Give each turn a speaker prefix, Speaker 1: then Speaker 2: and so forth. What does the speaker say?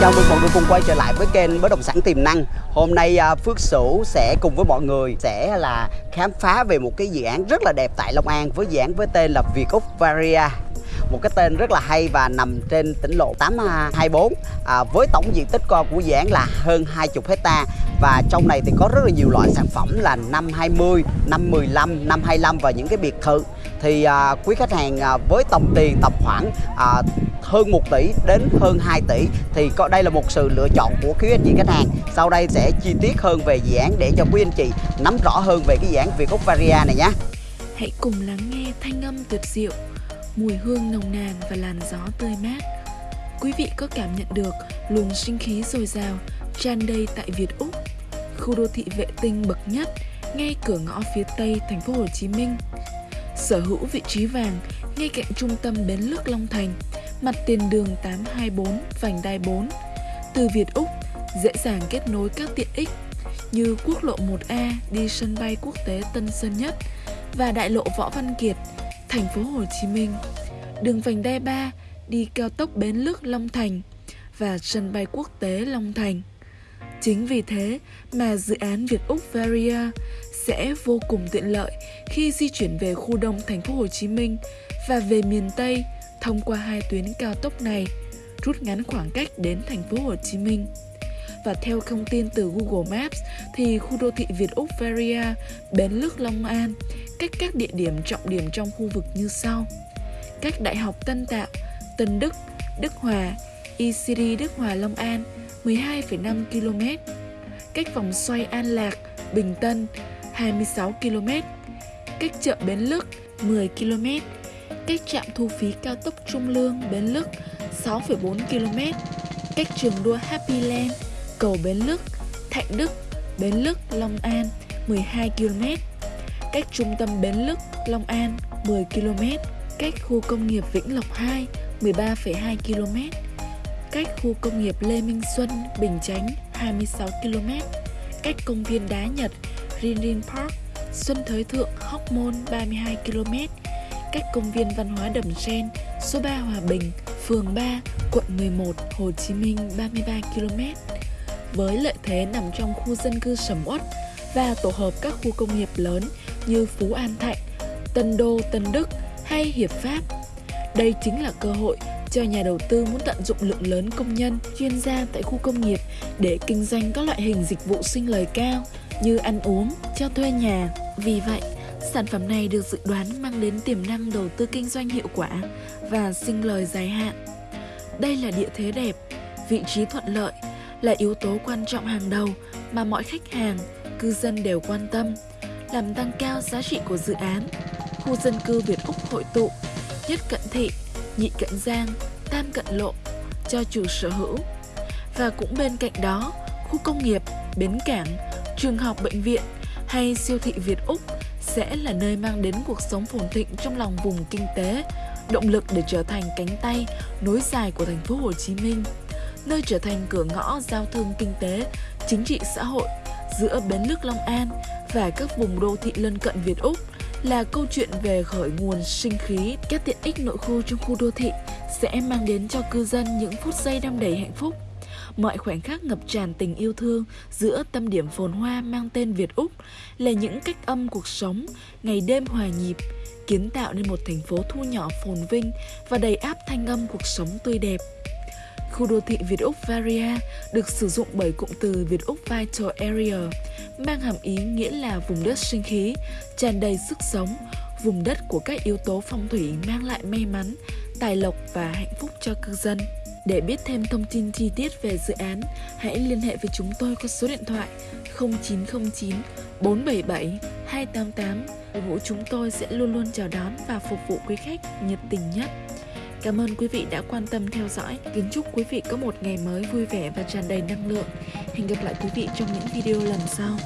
Speaker 1: chào mừng mọi cùng quay trở lại với kênh bất động sản tiềm năng. Hôm nay à, Phước Sửu sẽ cùng với mọi người sẽ là khám phá về một cái dự án rất là đẹp tại Long An với dự án với tên là Việt Úc Varia. Một cái tên rất là hay và nằm trên tỉnh lộ 824 à, với tổng diện tích của dự án là hơn 20 hecta và trong này thì có rất là nhiều loại sản phẩm là năm 20, năm 15, năm 25 và những cái biệt thự. Thì à, quý khách hàng à, với tổng tiền tầm khoảng à, hơn 1 tỷ đến hơn 2 tỷ thì có đây là một sự lựa chọn của quý anh chị khách hàng sau đây sẽ chi tiết hơn về dự án để cho quý anh chị nắm rõ hơn về cái dự án Việt Úc Varia này nhé
Speaker 2: Hãy cùng lắng nghe thanh âm tuyệt diệu mùi hương nồng nàn và làn gió tươi mát. Quý vị có cảm nhận được luồng sinh khí dồi dào tràn đầy tại Việt Úc, khu đô thị vệ tinh bậc nhất ngay cửa ngõ phía tây thành phố Hồ Chí Minh. Sở hữu vị trí vàng ngay cạnh trung tâm bến nước Long Thành, mặt tiền đường 824 vành đai 4. Từ Việt Úc dễ dàng kết nối các tiện ích như quốc lộ 1A đi sân bay quốc tế Tân Sơn Nhất và đại lộ Võ Văn Kiệt thành phố Hồ Chí Minh, đường vành đai 3 đi cao tốc Bến Lức Long Thành và sân bay quốc tế Long Thành. Chính vì thế mà dự án Việt Úc Varia sẽ vô cùng tiện lợi khi di chuyển về khu đông thành phố Hồ Chí Minh và về miền Tây thông qua hai tuyến cao tốc này, rút ngắn khoảng cách đến thành phố Hồ Chí Minh. Và theo thông tin từ Google Maps thì khu đô thị Việt Úc Feria Bến Lức Long An cách các địa điểm trọng điểm trong khu vực như sau. Cách Đại học Tân Tạo, Tân Đức, Đức Hòa, ECD Đức Hòa Long An 12,5 km. Cách vòng xoay An Lạc, Bình Tân 26 km. Cách chợ Bến Lức 10 km. Cách trạm thu phí cao tốc Trung Lương Bến Lức 6,4 km. Cách trường đua Happy Land, cầu Bến Lức, Thạnh Đức, Bến Lức, Long An 12 km cách trung tâm Bến Lức, Long An 10 km, cách khu công nghiệp Vĩnh Lộc 2 13,2 km, cách khu công nghiệp Lê Minh Xuân, Bình Chánh 26 km, cách công viên Đá Nhật, Rinrin Park, Xuân Thới Thượng, Hóc Môn 32 km, cách công viên văn hóa Đầm Sen, số 3 Hòa Bình, phường 3, quận 11, Hồ Chí Minh 33 km. Với lợi thế nằm trong khu dân cư sầm uất và tổ hợp các khu công nghiệp lớn như Phú An Thạnh, Tân Đô, Tân Đức hay Hiệp Pháp. Đây chính là cơ hội cho nhà đầu tư muốn tận dụng lượng lớn công nhân, chuyên gia tại khu công nghiệp để kinh doanh các loại hình dịch vụ sinh lời cao như ăn uống, cho thuê nhà. Vì vậy, sản phẩm này được dự đoán mang đến tiềm năng đầu tư kinh doanh hiệu quả và sinh lời dài hạn. Đây là địa thế đẹp, vị trí thuận lợi là yếu tố quan trọng hàng đầu mà mọi khách hàng, cư dân đều quan tâm làm tăng cao giá trị của dự án. Khu dân cư Việt Úc hội tụ, nhất cận thị, nhị cận giang, tam cận lộ cho chủ sở hữu. Và cũng bên cạnh đó, khu công nghiệp, bến cảng, trường học bệnh viện hay siêu thị Việt Úc sẽ là nơi mang đến cuộc sống phồn thịnh trong lòng vùng kinh tế, động lực để trở thành cánh tay nối dài của thành phố Hồ Chí Minh, nơi trở thành cửa ngõ giao thương kinh tế, chính trị xã hội giữa bến nước Long An và các vùng đô thị lân cận Việt Úc là câu chuyện về khởi nguồn sinh khí, các tiện ích nội khu trong khu đô thị sẽ mang đến cho cư dân những phút giây đam đầy hạnh phúc. Mọi khoảnh khắc ngập tràn tình yêu thương giữa tâm điểm phồn hoa mang tên Việt Úc là những cách âm cuộc sống, ngày đêm hòa nhịp, kiến tạo nên một thành phố thu nhỏ phồn vinh và đầy áp thanh âm cuộc sống tươi đẹp. Khu đô thị Việt Úc Varia được sử dụng bởi cụm từ Việt Úc Vital Area, mang hàm ý nghĩa là vùng đất sinh khí, tràn đầy sức sống, vùng đất của các yếu tố phong thủy mang lại may mắn, tài lộc và hạnh phúc cho cư dân. Để biết thêm thông tin chi tiết về dự án, hãy liên hệ với chúng tôi qua số điện thoại 0909 477 288. Đội ngũ chúng tôi sẽ luôn luôn chào đón và phục vụ quý khách nhiệt tình nhất. Cảm ơn quý vị đã quan tâm theo dõi. Kính chúc quý vị có một ngày mới vui vẻ và tràn đầy năng lượng. Hẹn gặp lại quý vị trong những video lần sau.